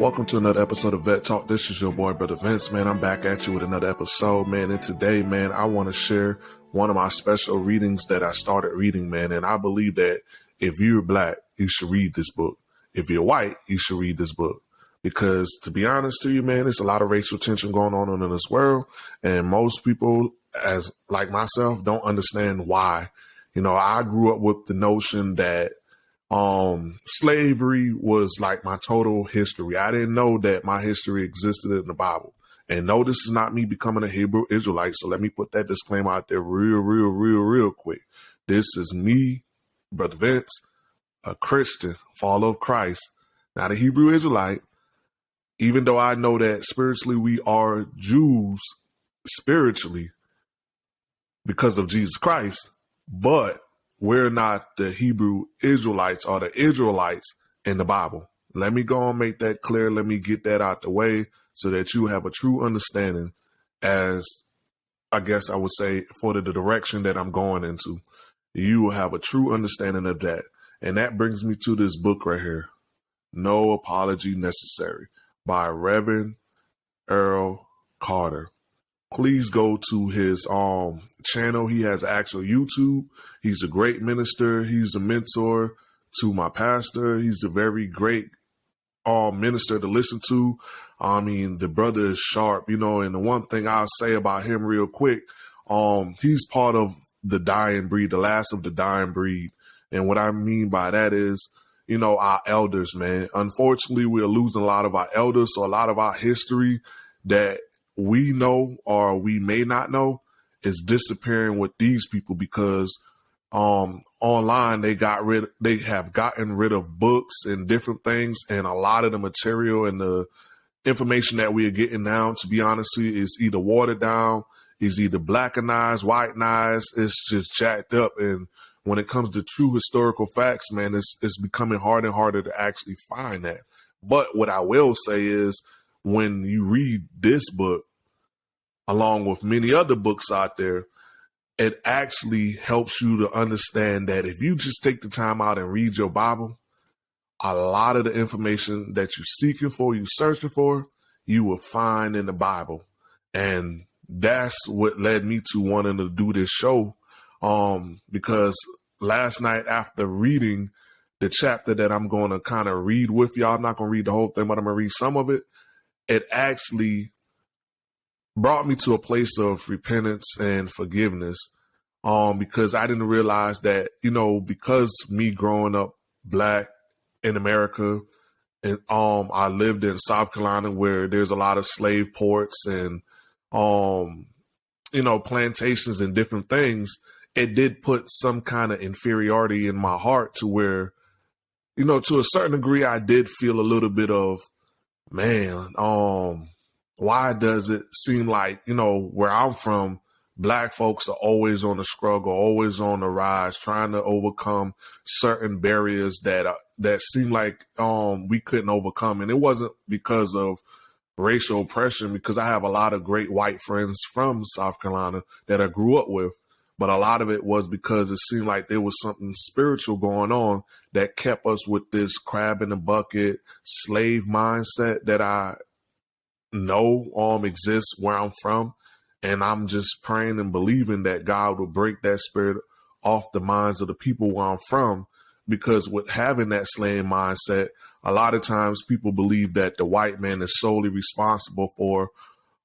Welcome to another episode of Vet Talk. This is your boy, Brother Vince, man. I'm back at you with another episode, man. And today, man, I want to share one of my special readings that I started reading, man. And I believe that if you're black, you should read this book. If you're white, you should read this book. Because to be honest to you, man, there's a lot of racial tension going on in this world. And most people, as like myself, don't understand why. You know, I grew up with the notion that um slavery was like my total history. I didn't know that my history existed in the Bible. And no, this is not me becoming a Hebrew Israelite. So let me put that disclaimer out there real, real, real, real quick. This is me, Brother Vince, a Christian, follower of Christ, not a Hebrew Israelite. Even though I know that spiritually we are Jews, spiritually, because of Jesus Christ, but we're not the Hebrew Israelites or the Israelites in the Bible. Let me go and make that clear. Let me get that out the way so that you have a true understanding as I guess I would say for the direction that I'm going into. You will have a true understanding of that. And that brings me to this book right here. No Apology Necessary by Reverend Earl Carter please go to his um channel. He has actual YouTube. He's a great minister. He's a mentor to my pastor. He's a very great um minister to listen to. I mean, the brother is sharp, you know, and the one thing I'll say about him real quick, um, he's part of the dying breed, the last of the dying breed. And what I mean by that is, you know, our elders, man. Unfortunately, we're losing a lot of our elders, so a lot of our history that we know or we may not know is disappearing with these people because um online they got rid they have gotten rid of books and different things and a lot of the material and the information that we are getting now to be honest with you is either watered down is either blackenized whitenized it's just jacked up. And when it comes to true historical facts man it's it's becoming harder and harder to actually find that. But what i will say is when you read this book along with many other books out there, it actually helps you to understand that if you just take the time out and read your Bible, a lot of the information that you're seeking for, you're searching for, you will find in the Bible. And that's what led me to wanting to do this show. Um, because last night after reading the chapter that I'm going to kind of read with y'all, I'm not going to read the whole thing, but I'm going to read some of it. It actually brought me to a place of repentance and forgiveness um because I didn't realize that you know because me growing up black in America and um I lived in South Carolina where there's a lot of slave ports and um you know plantations and different things it did put some kind of inferiority in my heart to where you know to a certain degree I did feel a little bit of man um why does it seem like, you know, where I'm from, black folks are always on the struggle, always on the rise, trying to overcome certain barriers that uh, that seem like um we couldn't overcome. And it wasn't because of racial oppression, because I have a lot of great white friends from South Carolina that I grew up with. But a lot of it was because it seemed like there was something spiritual going on that kept us with this crab in the bucket slave mindset that I know um exists where I'm from. And I'm just praying and believing that God will break that spirit off the minds of the people where I'm from. Because with having that slaying mindset, a lot of times people believe that the white man is solely responsible for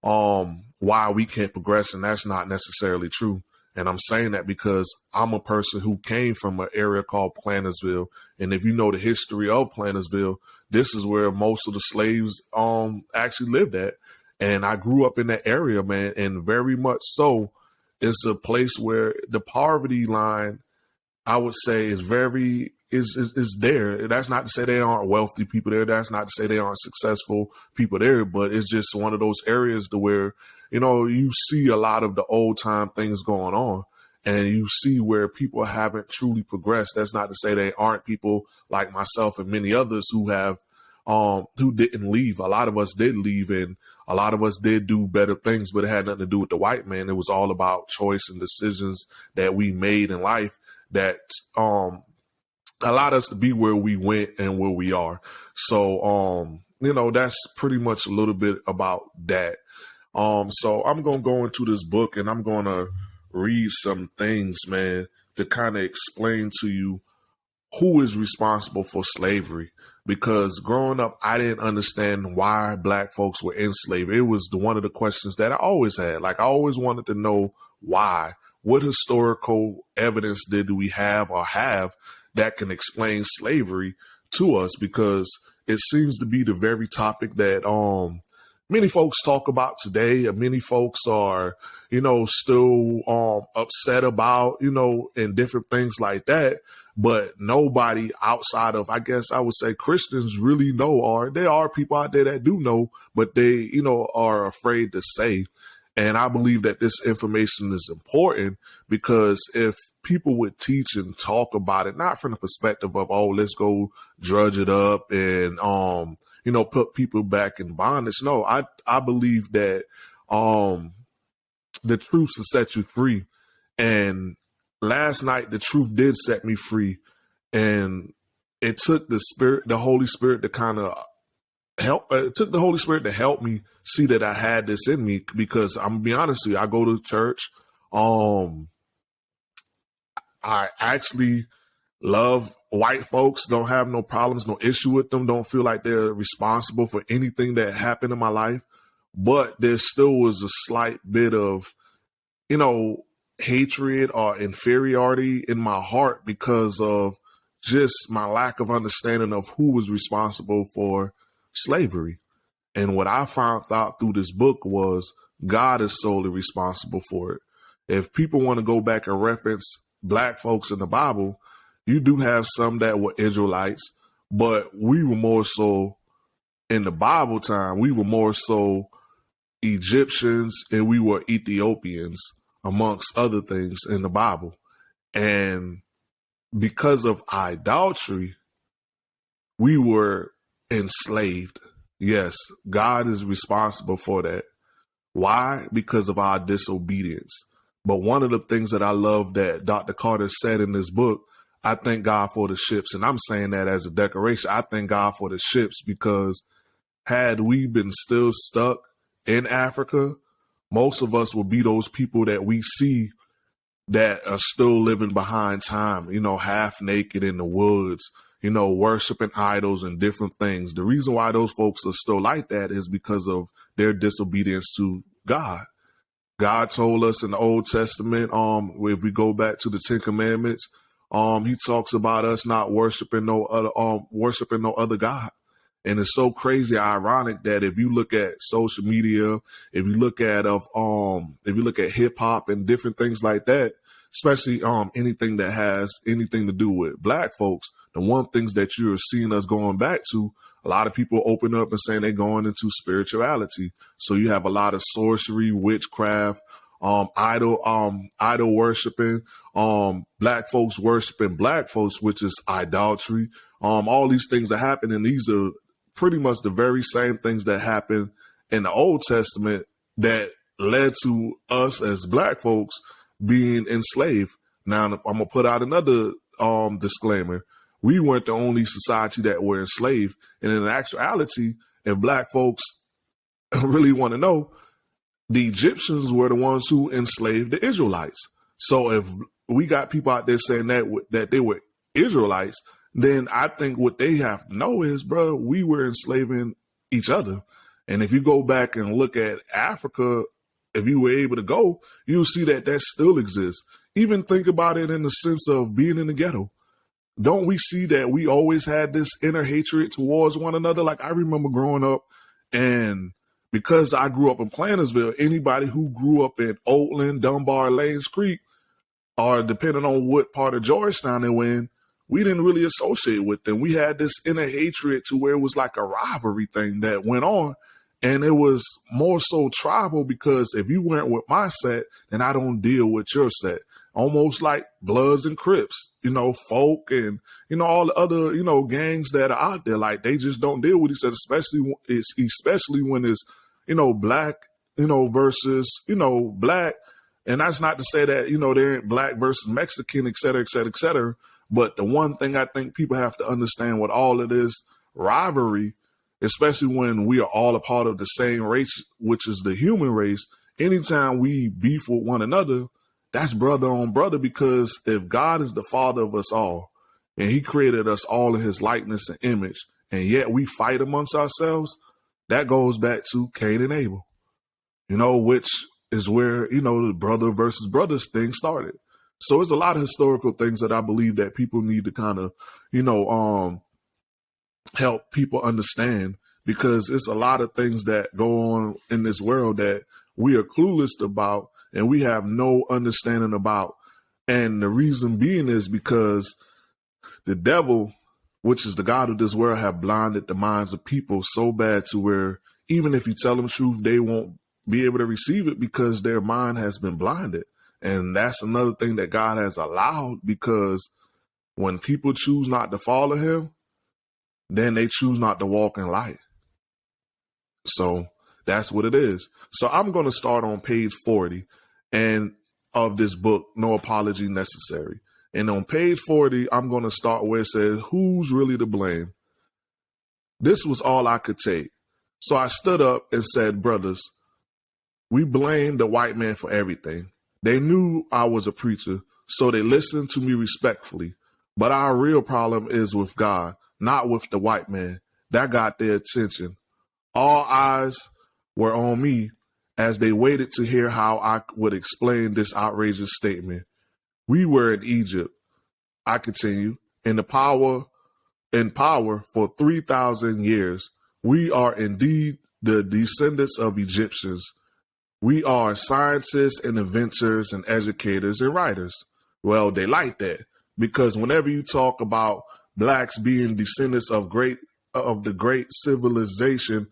um why we can't progress, and that's not necessarily true. And I'm saying that because I'm a person who came from an area called Plantersville. And if you know the history of Plantersville, this is where most of the slaves um actually lived at. And I grew up in that area, man, and very much so it's a place where the poverty line, I would say, is very is, is is there. That's not to say they aren't wealthy people there. That's not to say they aren't successful people there, but it's just one of those areas to where you know, you see a lot of the old time things going on and you see where people haven't truly progressed. That's not to say they aren't people like myself and many others who have um who didn't leave. A lot of us did leave and a lot of us did do better things, but it had nothing to do with the white man. It was all about choice and decisions that we made in life that um allowed us to be where we went and where we are. So um you know, that's pretty much a little bit about that. Um, so I'm gonna go into this book and I'm gonna read some things, man, to kind of explain to you who is responsible for slavery. Because growing up, I didn't understand why black folks were enslaved. It was the, one of the questions that I always had. Like I always wanted to know why. What historical evidence did we have or have that can explain slavery to us? Because it seems to be the very topic that um many folks talk about today. And many folks are, you know, still um upset about, you know, and different things like that. But nobody outside of, I guess I would say Christians really know, or there are people out there that do know, but they, you know, are afraid to say. And I believe that this information is important because if people would teach and talk about it, not from the perspective of, oh, let's go drudge it up and, um, you know, put people back in bondage. No, I, I believe that, um, the truth will set you free. And last night, the truth did set me free. And it took the spirit, the Holy Spirit to kind of help uh, it took the Holy Spirit to help me see that I had this in me because I'm gonna be honest with you, I go to church. Um I actually love white folks, don't have no problems, no issue with them, don't feel like they're responsible for anything that happened in my life. But there still was a slight bit of, you know, hatred or inferiority in my heart because of just my lack of understanding of who was responsible for slavery. And what I found out through this book was God is solely responsible for it. If people want to go back and reference black folks in the Bible, you do have some that were Israelites, but we were more so in the Bible time, we were more so Egyptians and we were Ethiopians, amongst other things in the Bible. And because of idolatry, we were enslaved. Yes, God is responsible for that. Why? Because of our disobedience. But one of the things that I love that Dr. Carter said in this book, I thank God for the ships. And I'm saying that as a decoration. I thank God for the ships because had we been still stuck in Africa, most of us would be those people that we see that are still living behind time, you know, half naked in the woods, you know, worshiping idols and different things. The reason why those folks are still like that is because of their disobedience to God. God told us in the Old Testament, um, if we go back to the Ten Commandments, um, he talks about us not worshiping no other, um, worshiping no other God. And it's so crazy, ironic that if you look at social media, if you look at of um, if you look at hip hop and different things like that, especially um anything that has anything to do with black folks, the one things that you're seeing us going back to, a lot of people open up and saying they're going into spirituality. So you have a lot of sorcery, witchcraft, um, idol, um, idol worshiping, um, black folks worshiping black folks, which is idolatry. Um, all these things are happening. These are pretty much the very same things that happened in the Old Testament that led to us as black folks being enslaved. Now I'm gonna put out another um, disclaimer. We weren't the only society that were enslaved, and in actuality, if black folks really want to know, the Egyptians were the ones who enslaved the Israelites. So if we got people out there saying that that they were Israelites, then I think what they have to know is, bro, we were enslaving each other. And if you go back and look at Africa, if you were able to go, you'll see that that still exists. Even think about it in the sense of being in the ghetto. Don't we see that we always had this inner hatred towards one another? Like I remember growing up and because I grew up in Plantersville, anybody who grew up in Oatland, Dunbar, Lanes Creek, or depending on what part of Georgetown they were in, we didn't really associate with them. We had this inner hatred to where it was like a rivalry thing that went on. And it was more so tribal because if you weren't with my set, then I don't deal with your set. Almost like Bloods and Crips, you know, folk and, you know, all the other, you know, gangs that are out there. Like they just don't deal with each other, especially, especially when it's, you know, black, you know, versus, you know, black. And that's not to say that, you know, they ain't black versus Mexican, et cetera, et cetera, et cetera but the one thing I think people have to understand with all of this rivalry especially when we are all a part of the same race, which is the human race. Anytime we beef with one another, that's brother on brother because if God is the father of us all and he created us all in his likeness and image, and yet we fight amongst ourselves, that goes back to Cain and Abel, you know, which is where, you know, the brother versus brothers thing started. So it's a lot of historical things that I believe that people need to kind of, you know, um, help people understand because it's a lot of things that go on in this world that we are clueless about and we have no understanding about. And the reason being is because the devil, which is the God of this world, have blinded the minds of people so bad to where even if you tell them truth, they won't be able to receive it because their mind has been blinded. And that's another thing that God has allowed because when people choose not to follow him, then they choose not to walk in light. So that's what it is. So I'm going to start on page 40 and of this book, No Apology Necessary. And on page 40, I'm going to start where it says, Who's really to blame? This was all I could take. So I stood up and said, Brothers, we blame the white man for everything. They knew I was a preacher, so they listened to me respectfully. But our real problem is with God, not with the white man. That got their attention. All eyes were on me as they waited to hear how I would explain this outrageous statement. We were in Egypt, I continue, in the power in power for 3000 years. We are indeed the descendants of Egyptians. We are scientists and inventors and educators and writers. Well, they like that because whenever you talk about blacks being descendants of great of the great civilization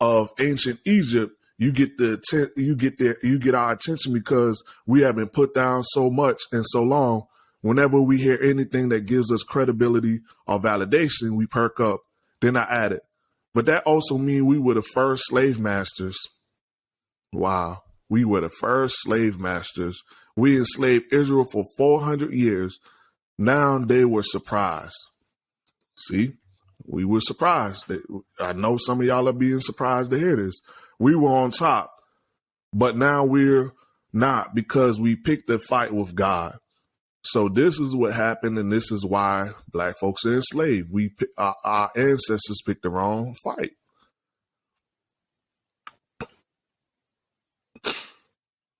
of ancient Egypt, you get the you get there you get our attention because we have been put down so much and so long. Whenever we hear anything that gives us credibility or validation, we perk up. Then I added, but that also means we were the first slave masters. Wow, we were the first slave masters. We enslaved Israel for 400 years. Now they were surprised. See, we were surprised. I know some of y'all are being surprised to hear this. We were on top, but now we're not because we picked a fight with God. So this is what happened, and this is why black folks are enslaved. We our, our ancestors picked the wrong fight.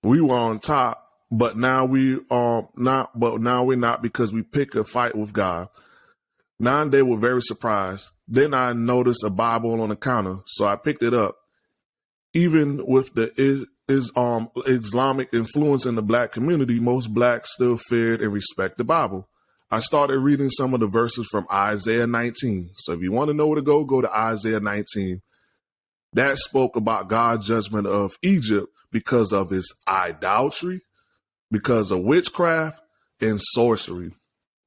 We were on top, but now we are not. But now we're not because we pick a fight with God. Now they were very surprised. Then I noticed a Bible on the counter, so I picked it up even with the is, is um Islamic influence in the black community, most blacks still feared and respect the Bible. I started reading some of the verses from Isaiah 19. So if you want to know where to go, go to Isaiah 19. That spoke about God's judgment of Egypt because of his idolatry, because of witchcraft and sorcery.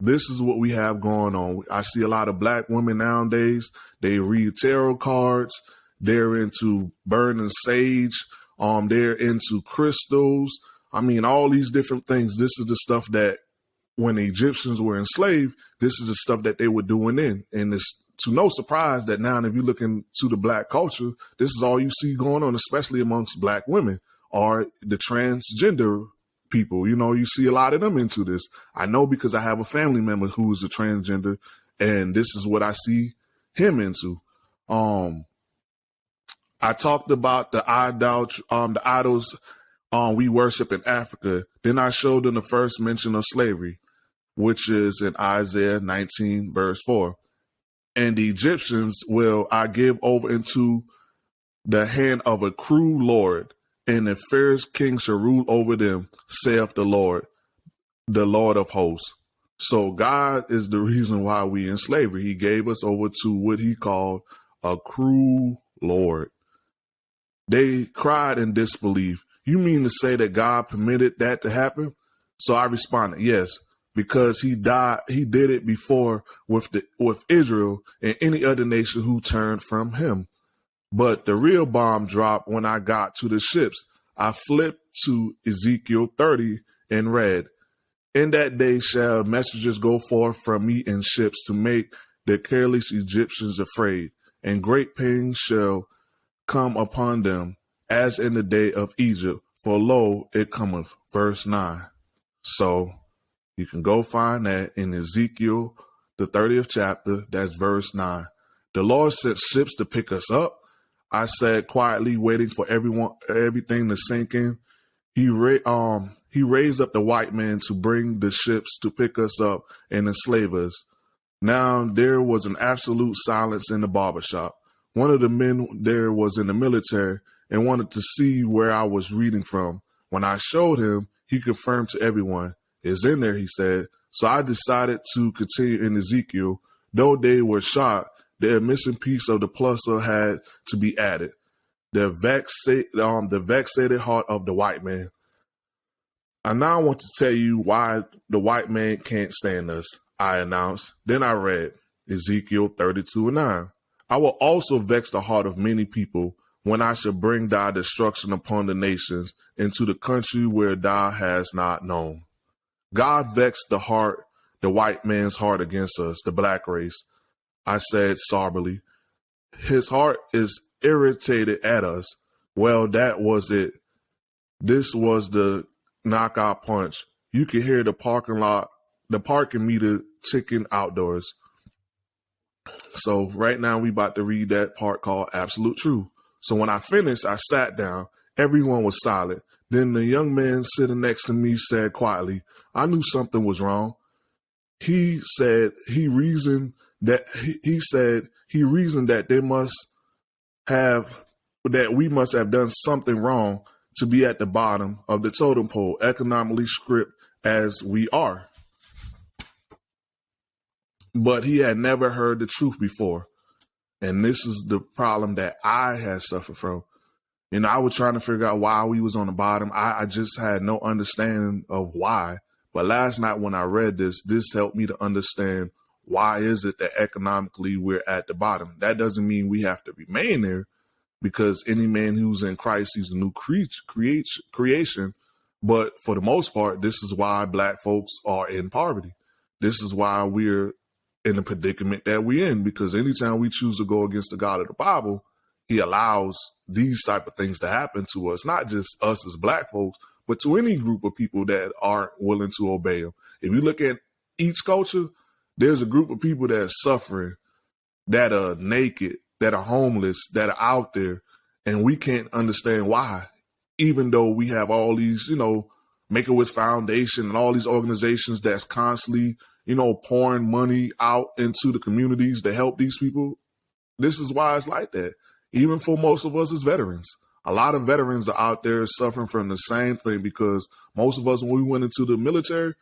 This is what we have going on. I see a lot of black women nowadays. They read tarot cards they're into burning sage. Um, they're into crystals. I mean, all these different things. This is the stuff that when the Egyptians were enslaved, this is the stuff that they were doing in. And it's to no surprise that now, if you look into the black culture, this is all you see going on, especially amongst black women or the transgender people. You know, you see a lot of them into this. I know because I have a family member who is a transgender, and this is what I see him into. Um, I talked about the idol, um, the idols um, we worship in Africa. Then I showed them the first mention of slavery, which is in Isaiah 19, verse 4. And the Egyptians will I give over into the hand of a cruel Lord, and the fierce king shall rule over them, saith the Lord, the Lord of hosts. So God is the reason why we in slavery. He gave us over to what he called a cruel Lord. They cried in disbelief. You mean to say that God permitted that to happen? So I responded, yes, because he died, he did it before with the with Israel and any other nation who turned from him. But the real bomb dropped when I got to the ships. I flipped to Ezekiel 30 and read, In that day shall messengers go forth from me in ships to make the careless Egyptians afraid and great pain shall come upon them, as in the day of Egypt. For lo, it cometh. Verse 9. So you can go find that in Ezekiel, the 30th chapter. That's verse 9. The Lord sent ships to pick us up. I said quietly, waiting for everyone, everything to sink in. He ra- um he raised up the white man to bring the ships to pick us up and enslave us. Now there was an absolute silence in the barber shop. One of the men there was in the military and wanted to see where I was reading from. When I showed him, he confirmed to everyone, It's in there, he said. So I decided to continue in Ezekiel. Though they were shocked, the missing piece of the puzzle had to be added. The, vexa- um, the vexated heart of the white man. I now want to tell you why the white man can't stand us, I announced. Then I read Ezekiel 32 and 9. I will also vex the heart of many people when I shall bring thy destruction upon the nations into the country where thou hast not known. God vexed the heart, the white man's heart against us, the black race. I said soberly, his heart is irritated at us. Well, that was it. This was the knockout punch. You could hear the parking lot, the parking meter ticking outdoors. So right now we about to read that part called Absolute Truth. So when I finished, I sat down. Everyone was silent. Then the young man sitting next to me said quietly, I knew something was wrong. He said he reasoned that he, he said he reasoned that they must have that we must have done something wrong to be at the bottom of the totem pole, economically script as we are. But he had never heard the truth before. And this is the problem that I had suffered from. Know, I was trying to figure out why we was on the bottom. I, I just had no understanding of why. But last night when I read this, this helped me to understand why is it that economically we're at the bottom. That doesn't mean we have to remain there because any man who's in Christ, he's a new cre- creation. But for the most part, this is why black folks are in poverty. This is why we're in the predicament that we're in, because anytime we choose to go against the God of the Bible, he allows these type of things to happen to us, not just us as black folks, but to any group of people that aren't willing to obey them. If you look at each culture, there's a group of people that are suffering, that are naked, that are homeless, that are out there, and we can't understand why, even though we have all these, you know, Make-A-Wish Foundation and all these organizations that's constantly, you know, pouring money out into the communities to help these people. This is why it's like that. Even for most of us as veterans, a lot of veterans are out there suffering from the same thing because most of us, when we went into the military,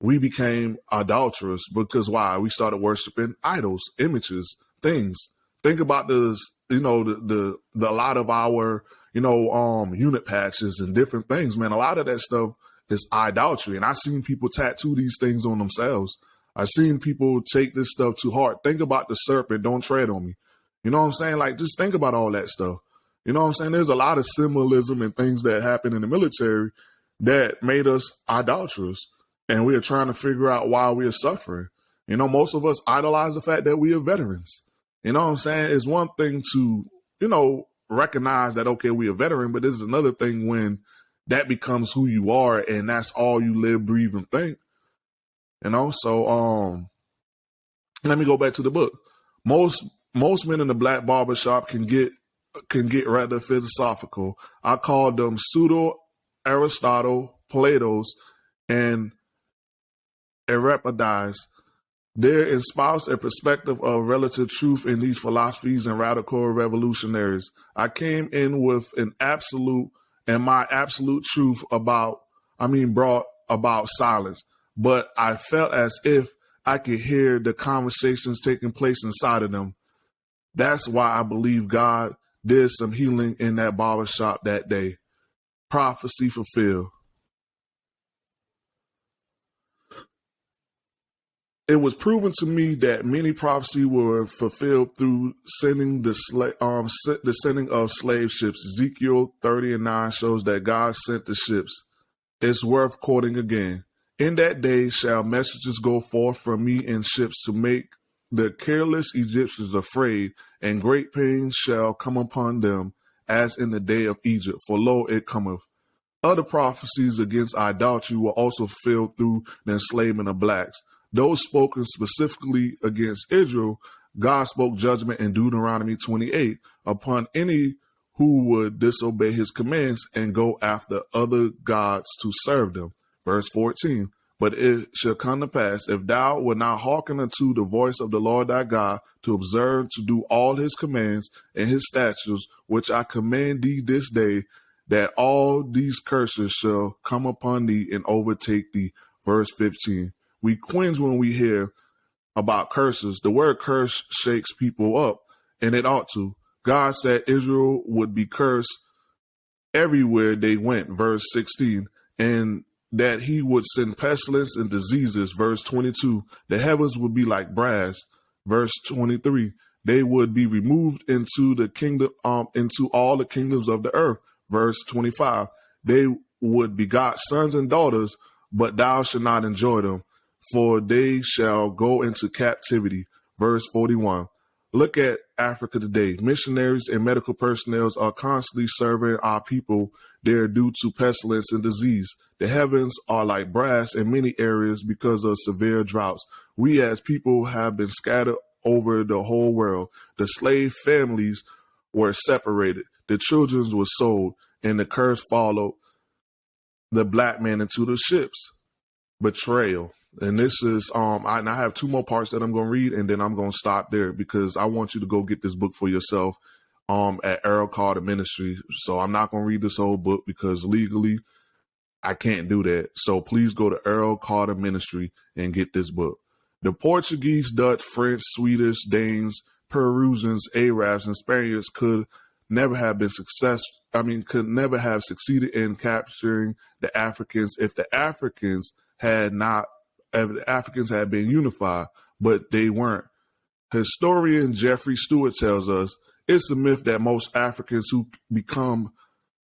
we became adulterous because why? We started worshiping idols, images, things. Think about this, you know, the, the, the, lot of our, you know, um, unit patches and different things, man. A lot of that stuff is idolatry. And I've seen people tattoo these things on themselves. I've seen people take this stuff too hard. Think about the serpent, don't tread on me. You know what I'm saying? Like, just think about all that stuff. You know what I'm saying? There's a lot of symbolism and things that happen in the military that made us idolatrous and we are trying to figure out why we are suffering. You know, most of us idolize the fact that we are veterans. You know what I'm saying? It's one thing to, you know, recognize that, okay, we are veteran, but it's another thing when that becomes who you are and that's all you live, breathe, and think. You know, so um let me go back to the book. Most most men in the black barbershop can get can get rather philosophical. I call them pseudo Aristotle, Plato's, and Euripides. They espouse a perspective of relative truth in these philosophies and radical revolutionaries. I came in with an absolute and my absolute truth about, I mean, brought about silence, but I felt as if I could hear the conversations taking place inside of them. That's why I believe God did some healing in that barbershop that day. Prophecy fulfilled. it was proven to me that many prophecies were fulfilled through sending the sla- um the sending of slave ships. Ezekiel 30 and 9 shows that God sent the ships. It's worth quoting again. In that day shall messages go forth from me in ships to make the careless Egyptians are afraid, and great pain shall come upon them, as in the day of Egypt. For lo, it cometh. Other prophecies against idolatry were also fulfilled through the enslavement of blacks. Those spoken specifically against Israel, God spoke judgment in Deuteronomy 28 upon any who would disobey his commands and go after other gods to serve them. Verse 14. But it shall come to pass, if thou wilt not hearken unto the voice of the Lord thy God, to observe to do all his commands and his statutes, which I command thee this day, that all these curses shall come upon thee and overtake thee. Verse 15. We cringe when we hear about curses. The word curse shakes people up, and it ought to. God said Israel would be cursed everywhere they went, verse 16. And that he would send pestilence and diseases, verse 22. The heavens would be like brass, verse 23. They would be removed into the kingdom, um, into all the kingdoms of the earth, verse 25. They would begot sons and daughters, but thou shalt not enjoy them, for they shall go into captivity, verse 41. Look at Africa today. Missionaries and medical personnel are constantly serving our people there due to pestilence and disease. The heavens are like brass in many areas because of severe droughts. We as people have been scattered over the whole world. The slave families were separated. The children were sold and the curse followed the black man into the ships. Betrayal and this is um I, I have two more parts that I'm going to read and then I'm going to stop there because I want you to go get this book for yourself um at Earl Carter Ministry. So I'm not going to read this whole book because legally I can't do that. So please go to Earl Carter Ministry and get this book. The Portuguese, Dutch, French, Swedish, Danes, Peruvians, Arabs, and Spaniards could never have been successful. I mean, could never have succeeded in capturing the Africans if the Africans had not Africans had been unified, but they weren't. Historian Jeffrey Stewart tells us it's a myth that most Africans who become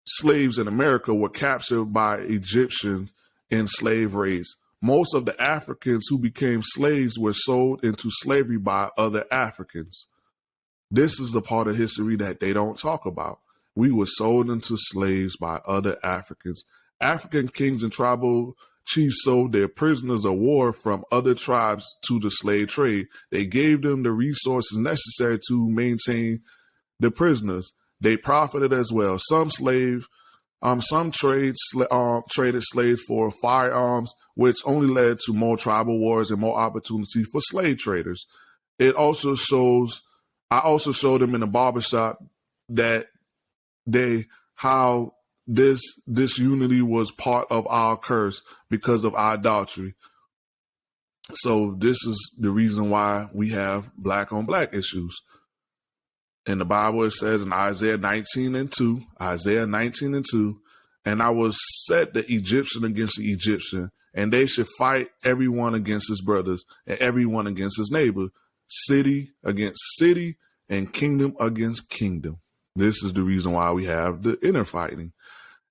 slaves in America were captured by Egyptian in slave raids. Most of the Africans who became slaves were sold into slavery by other Africans. This is the part of history that they don't talk about. We were sold into slaves by other Africans. African kings and tribal chiefs sold their prisoners of war from other tribes to the slave trade. They gave them the resources necessary to maintain the prisoners. They profited as well. Some slave, um, some trade um, traded slaves for firearms, which only led to more tribal wars and more opportunity for slave traders. It also shows. I also showed them in the barbershop that they how this this unity was part of our curse because of idolatry. So this is the reason why we have black on black issues. In the Bible, it says in Isaiah 19 and 2, Isaiah 19 and 2, and I will set the Egyptian against the Egyptian, and they should fight everyone against his brothers and everyone against his neighbor, city against city, and kingdom against kingdom. This is the reason why we have the inner fighting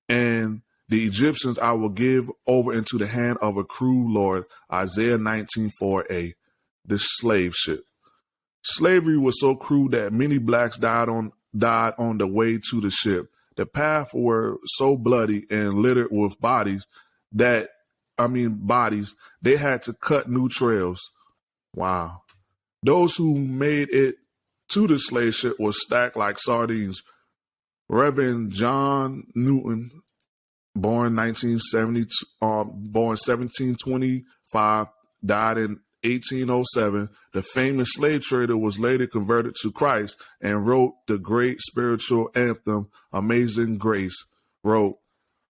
and the Egyptians I will give over into the hand of a cruel lord. Isaiah 19 4a, the slave ship. Slavery was so cruel that many blacks died on died on the way to the ship. The path were so bloody and littered with bodies that I mean bodies, they had to cut new trails. Wow. Those who made it to the slave ship were stacked like sardines. Reverend John Newton born 1970, um, born 1725, died in 1807. The famous slave trader was later converted to Christ and wrote the great spiritual anthem, Amazing Grace. Wrote,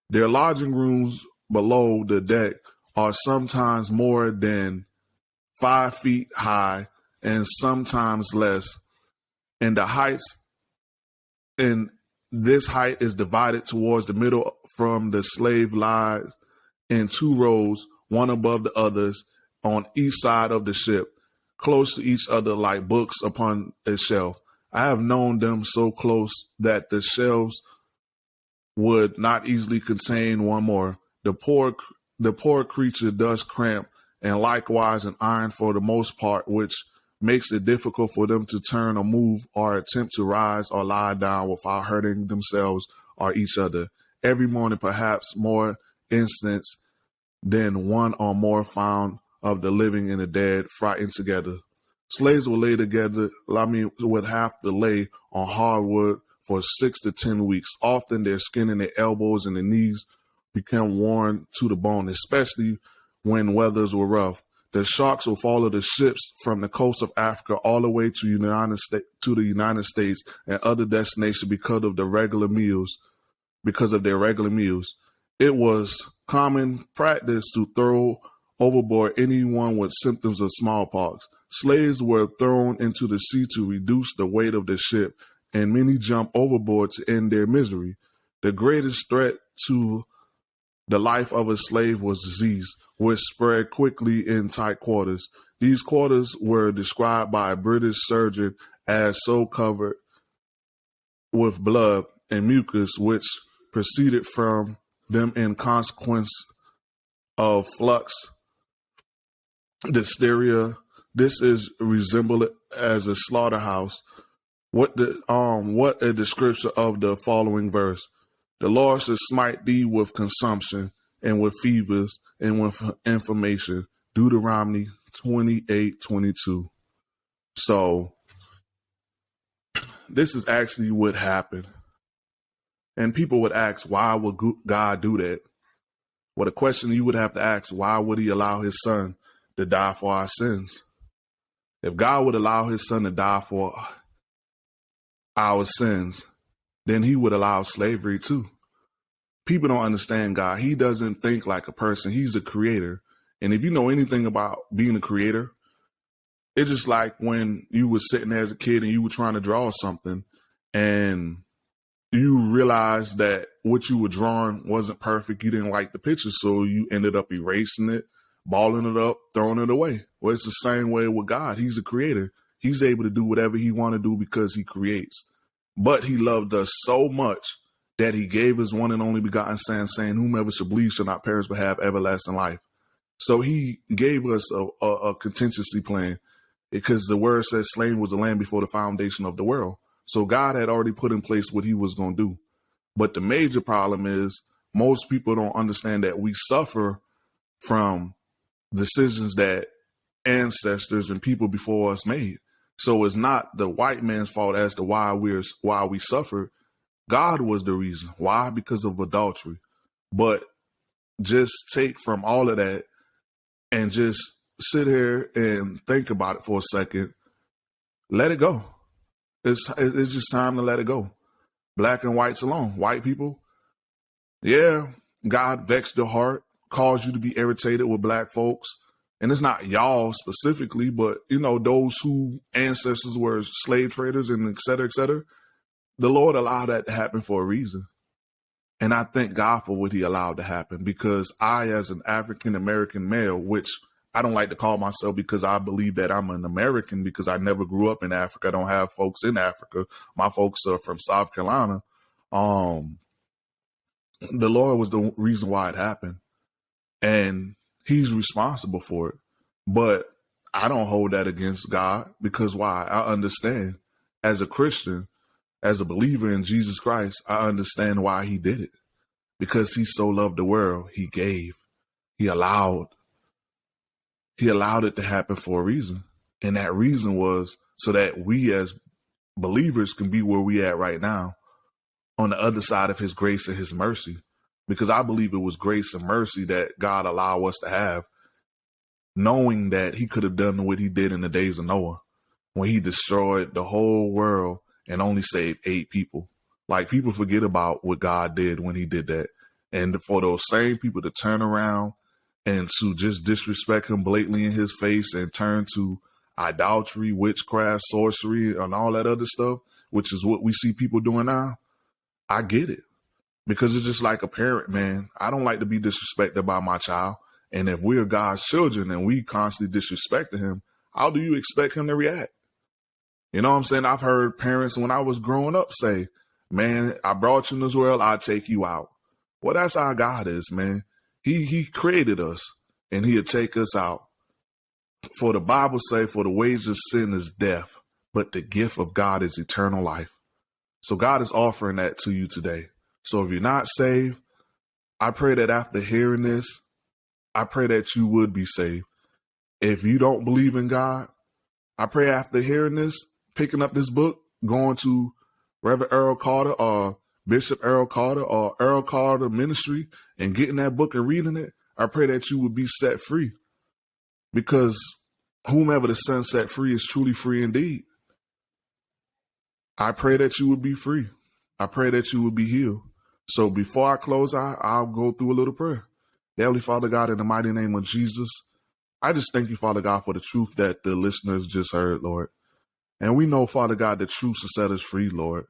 Their lodging rooms below the deck are sometimes more than five feet high and sometimes less. And the heights and this height is divided towards the middle from the slave lies in two rows, one above the others, on each side of the ship, close to each other like books upon a shelf. I have known them so close that the shelves would not easily contain one more. The poor, the poor creature does cramp, and likewise an iron for the most part, which makes it difficult for them to turn or move or attempt to rise or lie down without hurting themselves or each other. Every morning, perhaps more instance than one or more found of the living and the dead frightened together. Slaves would lay together, I mean, would have to lay on hardwood for six to 10 weeks. Often their skin and their elbows and their knees become worn to the bone, especially when weathers were rough. The sharks will follow the ships from the coast of Africa all the way to United States to the United States and other destinations because of the regular meals, because of their regular meals. It was common practice to throw overboard anyone with symptoms of smallpox. Slaves were thrown into the sea to reduce the weight of the ship, and many jumped overboard to end their misery. The greatest threat to the life of a slave was disease, which spread quickly in tight quarters. These quarters were described by a British surgeon as so covered with blood and mucus, which proceeded from them in consequence of flux, diphtheria. This is resembled as a slaughterhouse. What the um what a description of the following verse. The Lord shall smite thee with consumption and with fevers and with inflammation. Deuteronomy 28 22. So, this is actually what happened. And people would ask, why would God do that? Well, the question you would have to ask, why would he allow his son to die for our sins? If God would allow his son to die for our sins, then he would allow slavery too. People don't understand God. He doesn't think like a person. He's a creator. And if you know anything about being a creator, it's just like when you were sitting as a kid and you were trying to draw something and you realized that what you were drawing wasn't perfect. You didn't like the picture. So you ended up erasing it, balling it up, throwing it away. Well, it's the same way with God. He's a creator. He's able to do whatever he want to do because he creates. But he loved us so much that he gave his one and only begotten son, saying, Whomever shall believe shall not perish but have everlasting life. So he gave us a, a, a contingency plan because the word says slain was the Lamb before the foundation of the world. So God had already put in place what he was going to do. But the major problem is most people don't understand that we suffer from decisions that ancestors and people before us made. So it's not the white man's fault as to why we're why we suffer. God was the reason. Why? Because of adultery. But just take from all of that and just sit here and think about it for a second. Let it go. It's it's just time to let it go. Black and whites alone. White people, yeah, God vexed your heart, caused you to be irritated with black folks and it's not y'all specifically, but you know, those who ancestors were slave traders and et cetera, et cetera, the Lord allowed that to happen for a reason. And I thank God for what he allowed to happen because I, as an African American male, which I don't like to call myself because I believe that I'm an American because I never grew up in Africa. I don't have folks in Africa. My folks are from South Carolina. Um, the Lord was the reason why it happened. And he's responsible for it. But I don't hold that against God because why? I understand as a Christian, as a believer in Jesus Christ, I understand why he did it. Because he so loved the world, he gave, he allowed, he allowed it to happen for a reason. And that reason was so that we as believers can be where we at right now on the other side of his grace and his mercy because I believe it was grace and mercy that God allowed us to have, knowing that he could have done what he did in the days of Noah when he destroyed the whole world and only saved eight people. Like people forget about what God did when he did that. And for those same people to turn around and to just disrespect him blatantly in his face and turn to idolatry, witchcraft, sorcery, and all that other stuff, which is what we see people doing now, I get it because it's just like a parent, man. I don't like to be disrespected by my child. And if we're God's children and we constantly disrespect him, how do you expect him to react? You know what I'm saying? I've heard parents when I was growing up say, man, I brought you in this world, I'll take you out. Well, that's how God is, man. He he created us and he'll take us out. For the Bible say, for the wages of sin is death, but the gift of God is eternal life. So God is offering that to you today. So if you're not saved, I pray that after hearing this, I pray that you would be saved. If you don't believe in God, I pray after hearing this, picking up this book, going to Reverend Earl Carter or Bishop Earl Carter uh, or Earl Carter Ministry and getting that book and reading it, I pray that you would be set free. Because whomever the Son set free is truly free indeed. I pray that you would be free. I pray that you would be healed. So before I close out, I'll go through a little prayer. Heavenly Father God, in the mighty name of Jesus, I just thank you, Father God, for the truth that the listeners just heard, Lord. And we know, Father God, the truth will set us free, Lord.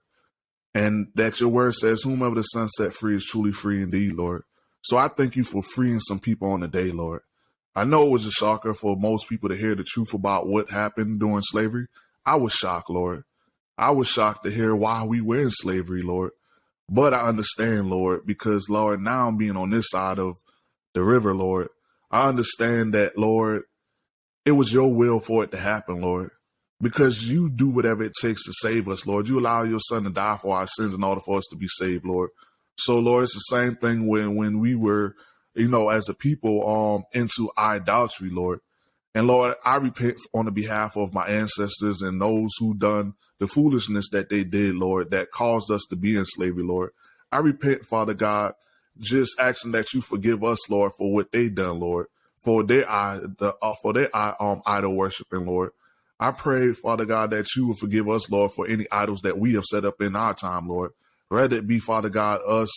And that your word says, whomever the Son set free is truly free indeed, Lord. So I thank you for freeing some people on the day, Lord. I know it was a shocker for most people to hear the truth about what happened during slavery. I was shocked, Lord. I was shocked to hear why we were in slavery, Lord. But I understand, Lord, because, Lord, now I'm being on this side of the river, Lord. I understand that, Lord, it was your will for it to happen, Lord, because you do whatever it takes to save us, Lord. You allow your son to die for our sins in order for us to be saved, Lord. So, Lord, it's the same thing when when we were, you know, as a people, um, into idolatry, Lord. And Lord, I repent on the behalf of my ancestors and those who done the foolishness that they did, Lord, that caused us to be in slavery, Lord. I repent, Father God, just asking that you forgive us, Lord, for what they done, Lord, for their the uh, for their um idol worshiping, Lord. I pray, Father God, that you will forgive us, Lord, for any idols that we have set up in our time, Lord. Rather it be, Father God, us,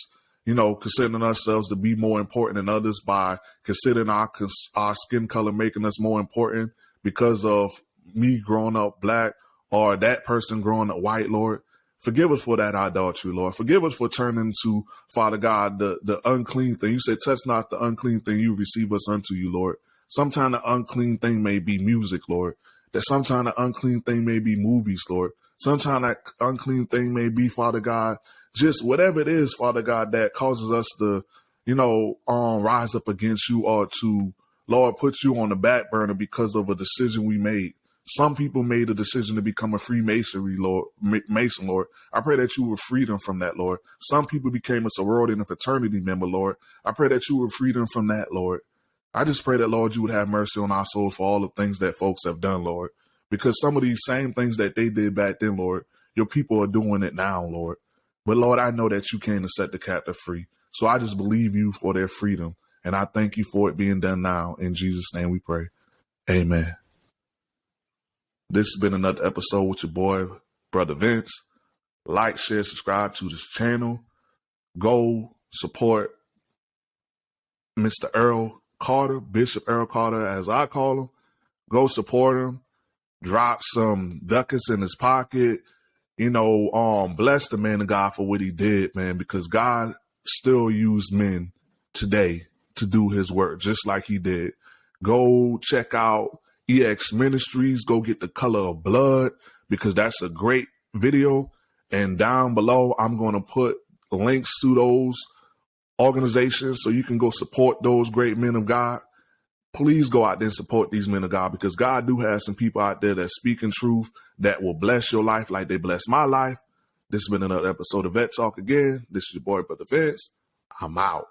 you know, considering ourselves to be more important than others by considering our our skin color making us more important because of me growing up black or that person growing up white, Lord. Forgive us for that idolatry, Lord. Forgive us for turning to, Father God, the, the unclean thing. You said, touch not the unclean thing you receive us unto you, Lord. Sometimes the unclean thing may be music, Lord. That sometimes the unclean thing may be movies, Lord. Sometimes that unclean thing may be, Father God, just whatever it is, Father God, that causes us to, you know, um, rise up against you or to, Lord, put you on the back burner because of a decision we made. Some people made a decision to become a Freemasonry, Lord, Mason, Lord. I pray that you will free them from that, Lord. Some people became a sorority and a fraternity member, Lord. I pray that you will free them from that, Lord. I just pray that, Lord, you would have mercy on our souls for all the things that folks have done, Lord. Because some of these same things that they did back then, Lord, your people are doing it now, Lord. But Lord, I know that you came to set the captive free. So I just believe you for their freedom. And I thank you for it being done now. In Jesus' name we pray. Amen. This has been another episode with your boy, Brother Vince. Like, share, subscribe to this channel. Go support Mr. Earl Carter, Bishop Earl Carter, as I call him. Go support him. Drop some ducats in his pocket. You know, um, bless the man of God for what he did, man, because God still used men today to do his work, just like he did. Go check out EX Ministries. Go get the color of blood because that's a great video. And down below, I'm going to put links to those organizations so you can go support those great men of God. Please go out there and support these men of God because God do have some people out there that speaking truth that will bless your life like they bless my life. This has been another episode of Vet Talk again. This is your boy, Brother Vince. I'm out.